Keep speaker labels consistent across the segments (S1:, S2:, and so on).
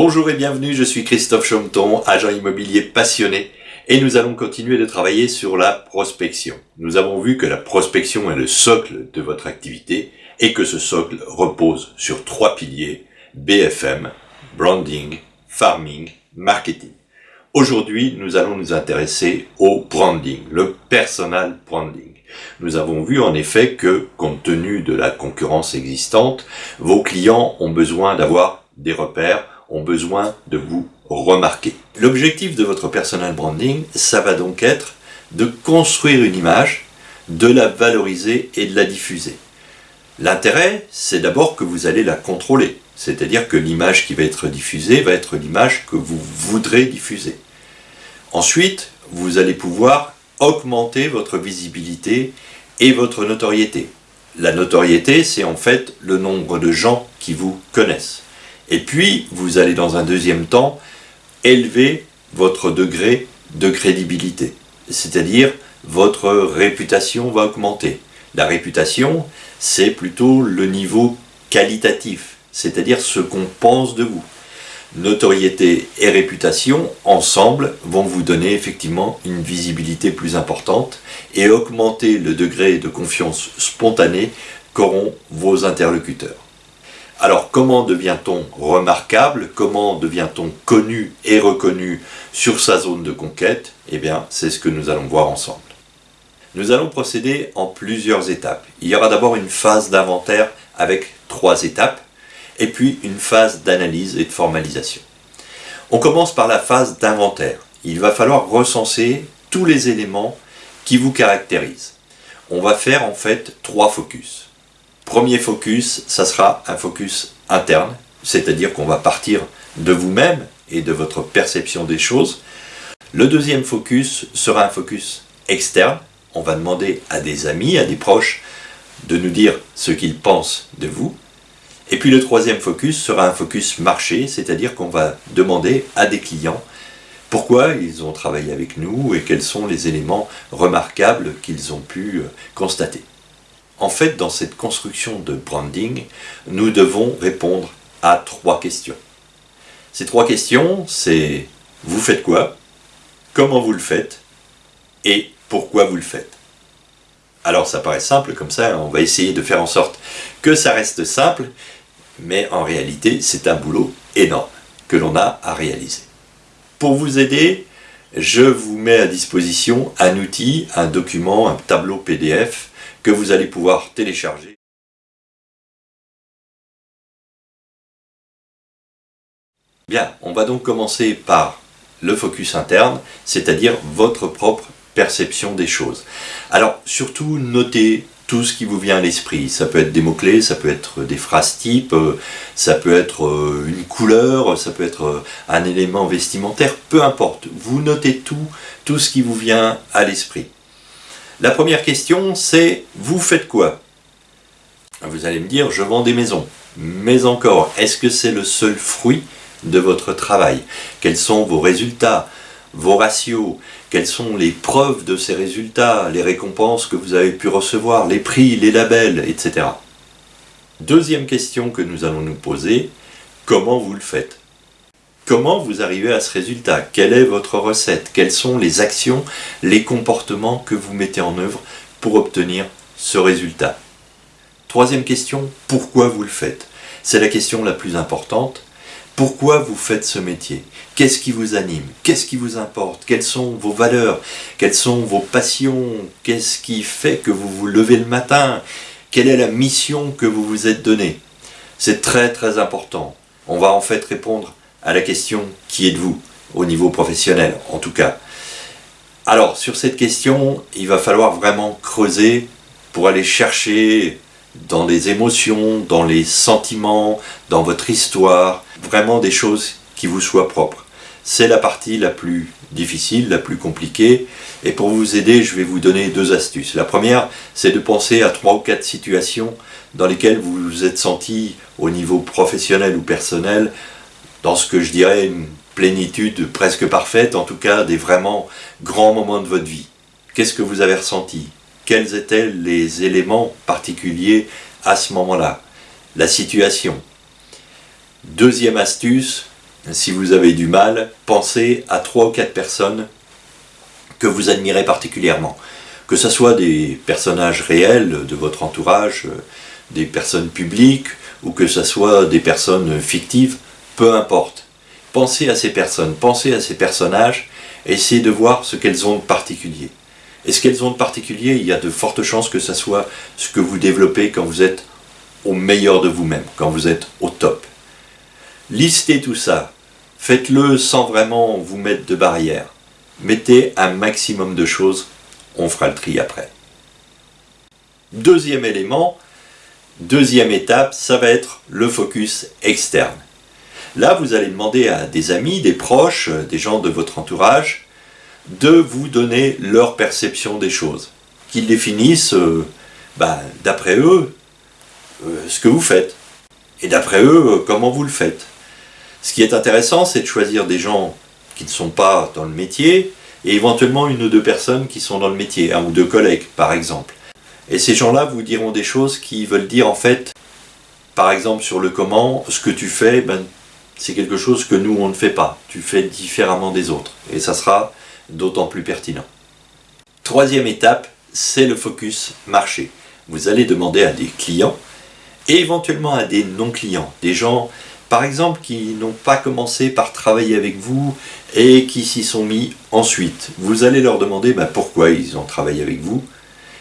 S1: Bonjour et bienvenue, je suis Christophe Chomton, agent immobilier passionné et nous allons continuer de travailler sur la prospection. Nous avons vu que la prospection est le socle de votre activité et que ce socle repose sur trois piliers, BFM, branding, farming, marketing. Aujourd'hui, nous allons nous intéresser au branding, le personal branding. Nous avons vu en effet que, compte tenu de la concurrence existante, vos clients ont besoin d'avoir des repères, ont besoin de vous remarquer. L'objectif de votre personal branding, ça va donc être de construire une image, de la valoriser et de la diffuser. L'intérêt, c'est d'abord que vous allez la contrôler, c'est-à-dire que l'image qui va être diffusée va être l'image que vous voudrez diffuser. Ensuite, vous allez pouvoir augmenter votre visibilité et votre notoriété. La notoriété, c'est en fait le nombre de gens qui vous connaissent. Et puis, vous allez dans un deuxième temps élever votre degré de crédibilité. C'est-à-dire, votre réputation va augmenter. La réputation, c'est plutôt le niveau qualitatif, c'est-à-dire ce qu'on pense de vous. Notoriété et réputation, ensemble, vont vous donner effectivement une visibilité plus importante et augmenter le degré de confiance spontanée qu'auront vos interlocuteurs. Alors comment devient-on remarquable? Comment devient-on connu et reconnu sur sa zone de conquête? Eh bien, c'est ce que nous allons voir ensemble. Nous allons procéder en plusieurs étapes. Il y aura d'abord une phase d'inventaire avec trois étapes, et puis une phase d'analyse et de formalisation. On commence par la phase d'inventaire. Il va falloir recenser tous les éléments qui vous caractérisent. On va faire en fait trois focus. Premier focus, ça sera un focus interne, c'est-à-dire qu'on va partir de vous-même et de votre perception des choses. Le deuxième focus sera un focus externe. On va demander à des amis, à des proches, de nous dire ce qu'ils pensent de vous. Et puis le troisième focus sera un focus marché, c'est-à-dire qu'on va demander à des clients pourquoi ils ont travaillé avec nous et quels sont les éléments remarquables qu'ils ont pu euh, constater. En fait, dans cette construction de branding, nous devons répondre à trois questions. Ces trois questions, c'est vous faites quoi? Comment vous le faites? Et pourquoi vous le faites? Alors ça paraît simple comme ça, on va essayer de faire en sorte que ça reste simple, mais en réalité c'est un boulot énorme que l'on a à réaliser. Pour vous aider, je vous mets à disposition un outil, un document, un tableau PDF vous allez pouvoir télécharger. Bien, on va donc commencer par le focus interne, c'est-à-dire votre propre perception des choses. Alors, surtout, notez tout ce qui vous vient à l'esprit. Ça peut être des mots-clés, ça peut être des phrases types, euh, ça peut être euh, une couleur, ça peut être euh, un élément vestimentaire, peu importe. Vous notez tout, tout ce qui vous vient à l'esprit. La première question, c'est vous faites quoi? Vous allez me dire, je vends des maisons. Mais encore, est-ce que c'est le seul fruit de votre travail? Quels sont vos résultats, vos ratios? Quelles sont les preuves de ces résultats, les récompenses que vous avez pu recevoir, les prix, les labels, etc. Deuxième question que nous allons nous poser, comment vous le faites? Comment vous arrivez à ce résultat? Quelle est votre recette? Quelles sont les actions, les comportements que vous mettez en œuvre pour obtenir ce résultat? Troisième question, pourquoi vous le faites? C'est la question la plus importante. Pourquoi vous faites ce métier? Qu'est-ce qui vous anime? Qu'est-ce qui vous importe? Quelles sont vos valeurs? Quelles sont vos passions? Qu'est-ce qui fait que vous vous levez le matin? Quelle est la mission que vous vous êtes donnée? C'est très très important. On va en fait répondre à la question qui êtes-vous au niveau professionnel en tout cas. Alors sur cette question, il va falloir vraiment creuser pour aller chercher dans les émotions, dans les sentiments, dans votre histoire, vraiment des choses qui vous soient propres. C'est la partie la plus difficile, la plus compliquée, et pour vous aider, je vais vous donner deux astuces. La première, c'est de penser à trois ou quatre situations dans lesquelles vous vous êtes senti au niveau professionnel ou personnel dans ce que je dirais une plénitude presque parfaite, en tout cas des vraiment grands moments de votre vie. Qu'est-ce que vous avez ressenti? Quels étaient les éléments particuliers à ce moment-là? La situation. Deuxième astuce, si vous avez du mal, pensez à trois ou quatre personnes que vous admirez particulièrement. Que ce soit des personnages réels de votre entourage, euh, des personnes publiques, ou que ce soit des personnes fictives, peu importe. Pensez à ces personnes, pensez à ces personnages, essayez de voir ce qu'elles ont de particulier. Et ce qu'elles ont de particulier, il y a de fortes chances que ce soit ce que vous développez quand vous êtes au meilleur de vous-même, quand vous êtes au top. Listez tout ça, faites-le sans vraiment vous mettre de barrières. Mettez un maximum de choses, on fera le tri après. Deuxième élément, deuxième étape, ça va être le focus externe. Là, vous allez demander à des amis, des proches, des gens de votre entourage, de vous donner leur perception des choses. Qu'ils définissent, euh, bah, d'après eux, euh, ce que vous faites. Et d'après eux, euh, comment vous le faites. Ce qui est intéressant, c'est de choisir des gens qui ne sont pas dans le métier, et éventuellement une ou deux personnes qui sont dans le métier, un ou deux collègues par exemple. Et ces gens-là vous diront des choses qui veulent dire en fait, par exemple sur le comment, ce que tu fais, ben, c'est quelque chose que nous on ne fait pas. Tu fais différemment des autres. Et ça sera d'autant plus pertinent. Troisième étape, c'est le focus marché. Vous allez demander à des clients et éventuellement à des non-clients, des gens par exemple qui n'ont pas commencé par travailler avec vous et qui s'y sont mis ensuite. Vous allez leur demander ben, pourquoi ils ont travaillé avec vous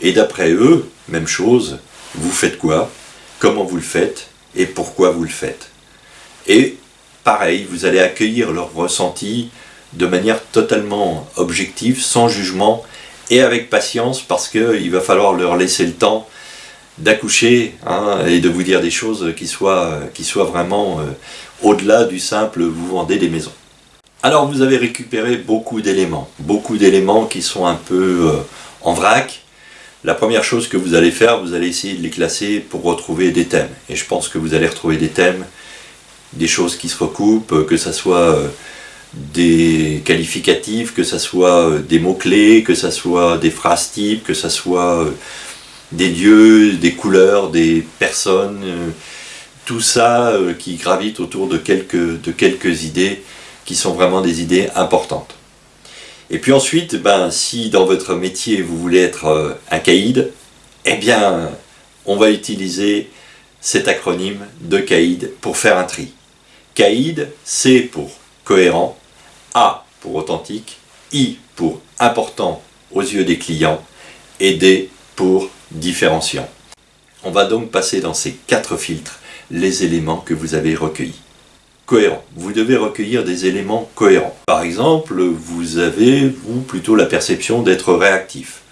S1: et d'après eux, même chose, vous faites quoi, comment vous le faites? Et pourquoi vous le faites? Pareil, vous allez accueillir leurs ressentis de manière totalement objective, sans jugement et avec patience parce qu'il va falloir leur laisser le temps d'accoucher hein, et de vous dire des choses qui soient, qui soient vraiment euh, au-delà du simple vous vendez des maisons. Alors vous avez récupéré beaucoup d'éléments, beaucoup d'éléments qui sont un peu euh, en vrac. La première chose que vous allez faire, vous allez essayer de les classer pour retrouver des thèmes. Et je pense que vous allez retrouver des thèmes, des choses qui se recoupent, que ce soit euh, des qualificatifs, que ce soit des mots-clés, que ce soit des phrases types, que ce soit des lieux, des couleurs, des personnes, euh, tout ça euh, qui gravite autour de quelques, idées qui sont vraiment des idées importantes. Et puis ensuite, ben, si dans votre métier vous voulez être euh, un caïd, eh bien, on va utiliser cet acronyme de caïd pour faire un tri. Caïd, C pour cohérent, A pour authentique, I pour important aux yeux des clients et D pour différenciant. On va donc passer dans ces quatre filtres les éléments que vous avez recueillis. Cohérent. Vous devez recueillir des éléments cohérents. Par exemple, vous avez, vous, plutôt la perception d'être réactif.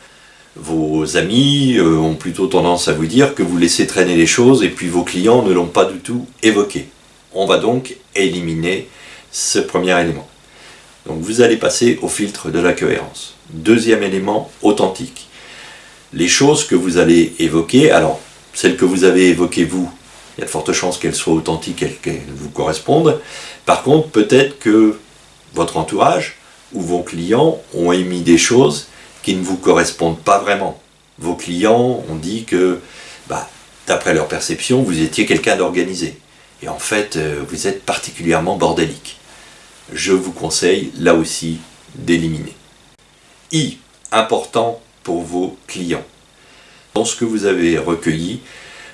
S1: Vos amis euh, ont plutôt tendance à vous dire que vous laissez traîner les choses et puis vos clients ne l'ont pas du tout évoqué. On va donc éliminer ce premier élément. Donc vous allez passer au filtre de la cohérence. Deuxième élément, authentique les choses que vous allez évoquer, alors celles que vous avez évoquées vous, il y a de fortes chances qu'elles soient authentiques, qu'elles vous correspondent. Par contre, peut-être que votre entourage ou vos clients ont émis des choses qui ne vous correspondent pas vraiment. Vos clients ont dit que, bah, d'après leur perception, vous étiez quelqu'un d'organisé. Et en fait, euh, vous êtes particulièrement bordélique. Je vous conseille, là aussi, d'éliminer. I, important pour vos clients. Dans ce que vous avez recueilli,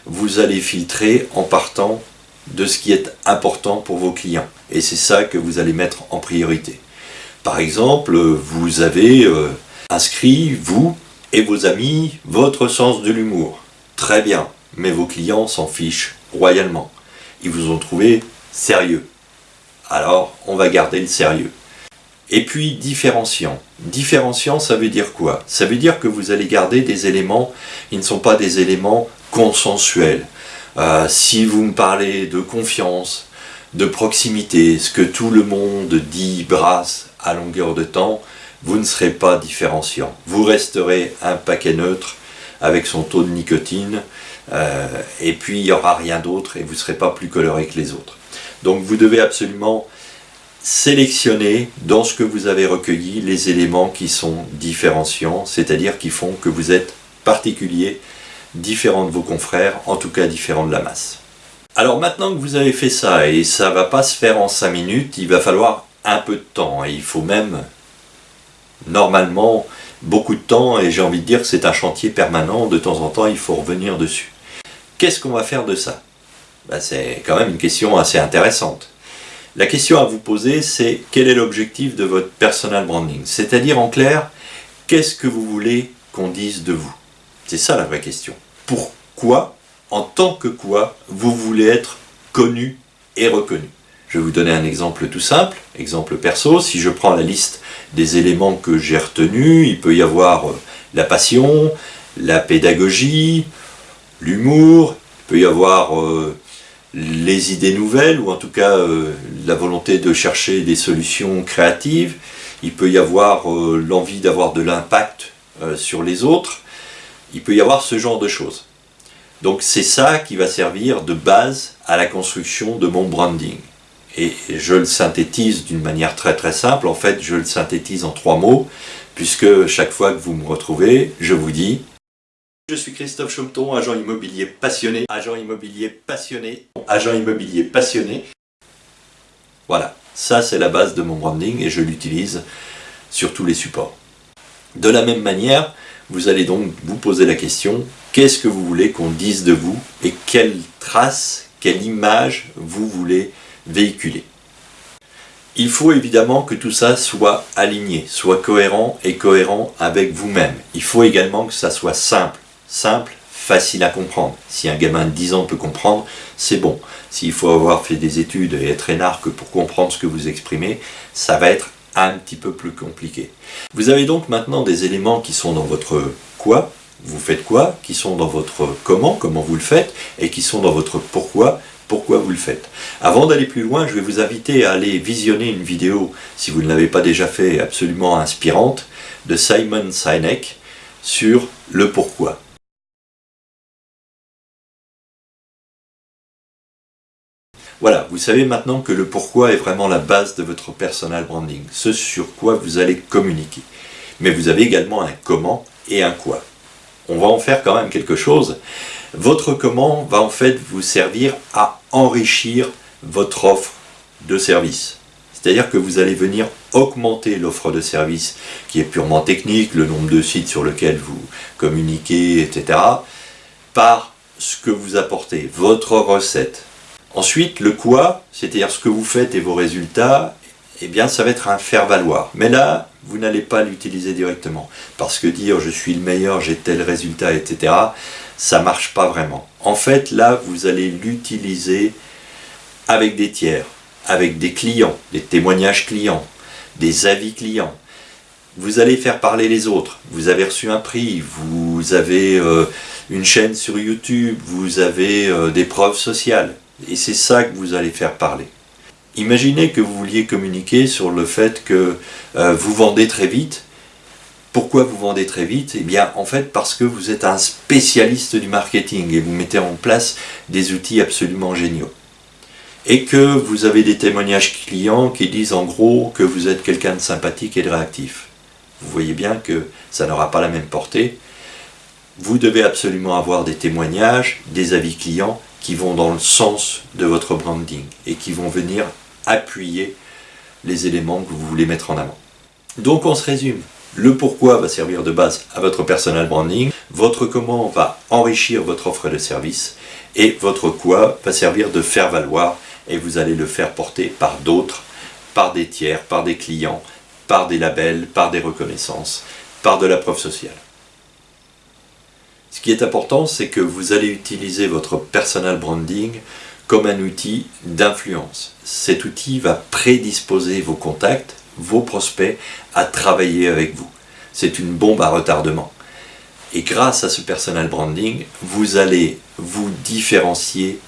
S1: vous allez filtrer en partant de ce qui est important pour vos clients. Et c'est ça que vous allez mettre en priorité. Par exemple, vous avez euh, inscrit, vous et vos amis, votre sens de l'humour. Très bien, mais vos clients s'en fichent royalement. Vous ont trouvé sérieux. Alors, on va garder le sérieux. Et puis différenciant. Différenciant, ça veut dire quoi? Ça veut dire que vous allez garder des éléments, ils ne sont pas des éléments consensuels. Euh, si vous me parlez de confiance, de proximité, ce que tout le monde dit, brasse à longueur de temps, vous ne serez pas différenciant. Vous resterez un paquet neutre avec son taux de nicotine, euh, et puis il n'y aura rien d'autre et vous ne serez pas plus coloré que les autres. Donc vous devez absolument sélectionnez dans ce que vous avez recueilli les éléments qui sont différenciants, c'est-à-dire qui font que vous êtes particulier, différent de vos confrères, en tout cas différent de la masse. Alors maintenant que vous avez fait ça, et ça va pas se faire en 5 minutes, il va falloir un peu de temps, et il faut même, normalement, beaucoup de temps, et j'ai envie de dire que c'est un chantier permanent, de temps en temps il faut revenir dessus. Qu'est-ce qu'on va faire de ça ben, C'est quand même une question assez intéressante. La question à vous poser, c'est quel est l'objectif de votre personal branding? C'est-à-dire en clair, qu'est-ce que vous voulez qu'on dise de vous? C'est ça la vraie question. Pourquoi, en tant que quoi, vous voulez être connu et reconnu? Je vais vous donner un exemple tout simple, exemple perso. Si je prends la liste des éléments que j'ai retenus, il peut y avoir euh, la passion, la pédagogie, l'humour, il peut y avoir euh, les idées nouvelles, ou en tout cas euh, la volonté de chercher des solutions créatives, il peut y avoir l'envie d'avoir de l'impact sur les autres, il peut y avoir ce genre de choses. Donc c'est ça qui va servir de base à la construction de mon branding. Et je le synthétise d'une manière très très simple, en fait je le synthétise en trois mots, puisque chaque fois que vous me retrouvez, je vous dis je suis Christophe Chaumeton, agent immobilier passionné, agent immobilier passionné, agent immobilier passionné. Voilà, ça c'est la base de mon branding et je l'utilise sur tous les supports. De la même manière, vous allez donc vous poser la question, qu'est-ce que vous voulez qu'on dise de vous et quelle trace, quelle image vous voulez véhiculer? Il faut évidemment que tout ça soit aligné, soit cohérent et cohérent avec vous-même. Il faut également que ça soit simple, simple, facile à comprendre. Si un gamin de 10 ans peut comprendre, c'est bon. S'il faut avoir fait des études et être énarque pour comprendre ce que vous exprimez, ça va être un petit peu plus compliqué. Vous avez donc maintenant des éléments qui sont dans votre quoi, vous faites quoi, qui sont dans votre comment, comment vous le faites, et qui sont dans votre pourquoi, pourquoi vous le faites. Avant d'aller plus loin, je vais vous inviter à aller visionner une vidéo, si vous ne l'avez pas déjà fait, absolument inspirante, de Simon Sinek sur le pourquoi. Voilà, vous savez maintenant que le pourquoi est vraiment la base de votre personal branding, ce sur quoi vous allez communiquer. Mais vous avez également un comment et un quoi. On va en faire quand même quelque chose. Votre comment va en fait vous servir à enrichir votre offre de service. C'est-à-dire que vous allez venir augmenter l'offre de service qui est purement technique, le nombre de sites sur lesquels vous communiquez, etc. par ce que vous apportez, votre recette, Ensuite, le quoi, c'est-à-dire ce que vous faites et vos résultats, eh bien ça va être un faire-valoir. Mais là, vous n'allez pas l'utiliser directement. Parce que dire je suis le meilleur, j'ai tel résultat, etc., ça marche pas vraiment. En fait, là, vous allez l'utiliser avec des tiers, avec des clients, des témoignages clients, des avis clients. Vous allez faire parler les autres. Vous avez reçu un prix, vous avez euh, une chaîne sur YouTube, vous avez euh, des preuves sociales. Et c'est ça que vous allez faire parler. Imaginez que vous vouliez communiquer sur le fait que euh, vous vendez très vite. Pourquoi vous vendez très vite? Eh bien, en fait, parce que vous êtes un spécialiste du marketing et vous mettez en place des outils absolument géniaux. Et que vous avez des témoignages clients qui disent en gros que vous êtes quelqu'un de sympathique et de réactif. Vous voyez bien que ça n'aura pas la même portée. Vous devez absolument avoir des témoignages, des avis clients qui vont dans le sens de votre branding et qui vont venir appuyer les éléments que vous voulez mettre en avant. Donc on se résume. Le pourquoi va servir de base à votre personal branding, votre comment va enrichir votre offre de service et votre quoi va servir de faire valoir et vous allez le faire porter par d'autres, par des tiers, par des clients, par des labels, par des reconnaissances, par de la preuve sociale. Ce qui est important, c'est que vous allez utiliser votre personal branding comme un outil d'influence. Cet outil va prédisposer vos contacts, vos prospects à travailler avec vous. C'est une bombe à retardement. Et grâce à ce personal branding, vous allez vous différencier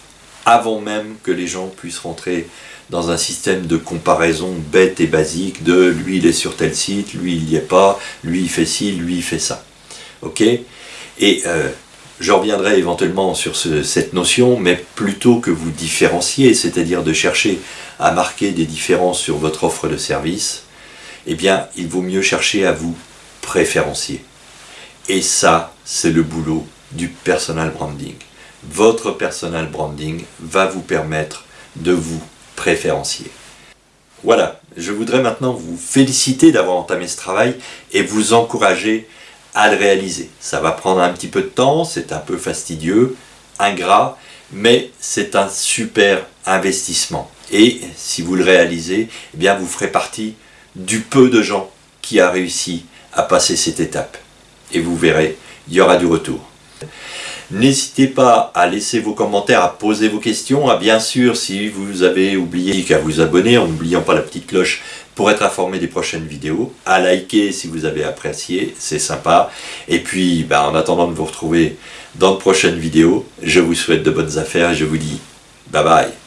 S1: avant même que les gens puissent rentrer dans un système de comparaison bête et basique de lui il est sur tel site, lui il n'y est pas, lui il fait ci, lui il fait ça. Ok? Et euh, je reviendrai éventuellement sur cette notion, mais plutôt que vous différencier, c'est-à-dire de chercher à marquer des différences sur votre offre de service, eh bien, il vaut mieux chercher à vous préférencier. Et ça, c'est le boulot du personal branding. votre personal branding va vous permettre de vous préférencier. Voilà, je voudrais maintenant vous féliciter d'avoir entamé ce travail et vous encourager à le réaliser. Ça va prendre un petit peu de temps, c'est un peu fastidieux, ingrat, mais c'est un super investissement. Et si vous le réalisez, eh bien vous ferez partie du peu de gens qui a réussi à passer cette étape. Et vous verrez, il y aura du retour. N'hésitez pas à laisser vos commentaires, à poser vos questions, à bien sûr si vous avez oublié qu'à vous abonner en n'oubliant pas la petite cloche pour être informé des prochaines vidéos, à liker si vous avez apprécié, c'est sympa. Et puis ben, en attendant de vous retrouver dans de prochaines vidéos, je vous souhaite de bonnes affaires et je vous dis bye bye